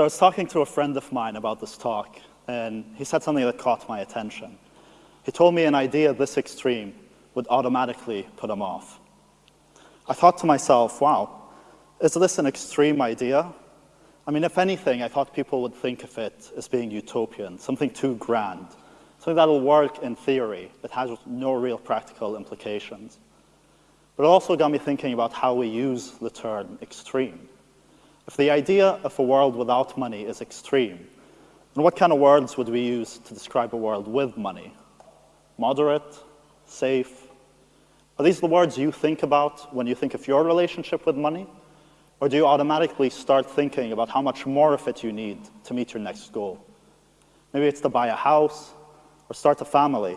So I was talking to a friend of mine about this talk, and he said something that caught my attention. He told me an idea this extreme would automatically put him off. I thought to myself, wow, is this an extreme idea? I mean, if anything, I thought people would think of it as being utopian, something too grand, something that'll work in theory, but has no real practical implications. But it also got me thinking about how we use the term extreme. If the idea of a world without money is extreme, then what kind of words would we use to describe a world with money? Moderate? Safe? Are these the words you think about when you think of your relationship with money? Or do you automatically start thinking about how much more of it you need to meet your next goal? Maybe it's to buy a house or start a family.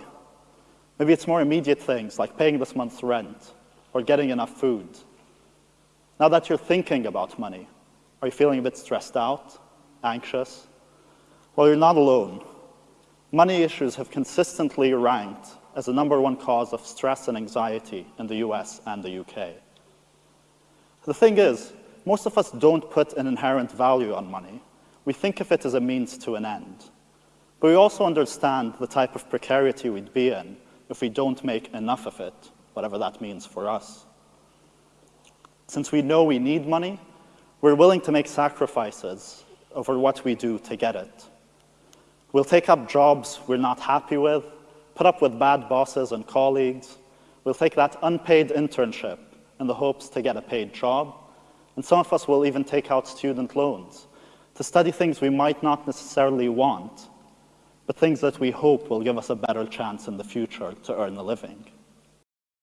Maybe it's more immediate things like paying this month's rent or getting enough food. Now that you're thinking about money, are you feeling a bit stressed out, anxious? Well, you're not alone. Money issues have consistently ranked as the number one cause of stress and anxiety in the US and the UK. The thing is, most of us don't put an inherent value on money. We think of it as a means to an end. But we also understand the type of precarity we'd be in if we don't make enough of it, whatever that means for us. Since we know we need money, we're willing to make sacrifices over what we do to get it. We'll take up jobs we're not happy with, put up with bad bosses and colleagues. We'll take that unpaid internship in the hopes to get a paid job. And some of us will even take out student loans to study things we might not necessarily want, but things that we hope will give us a better chance in the future to earn a living.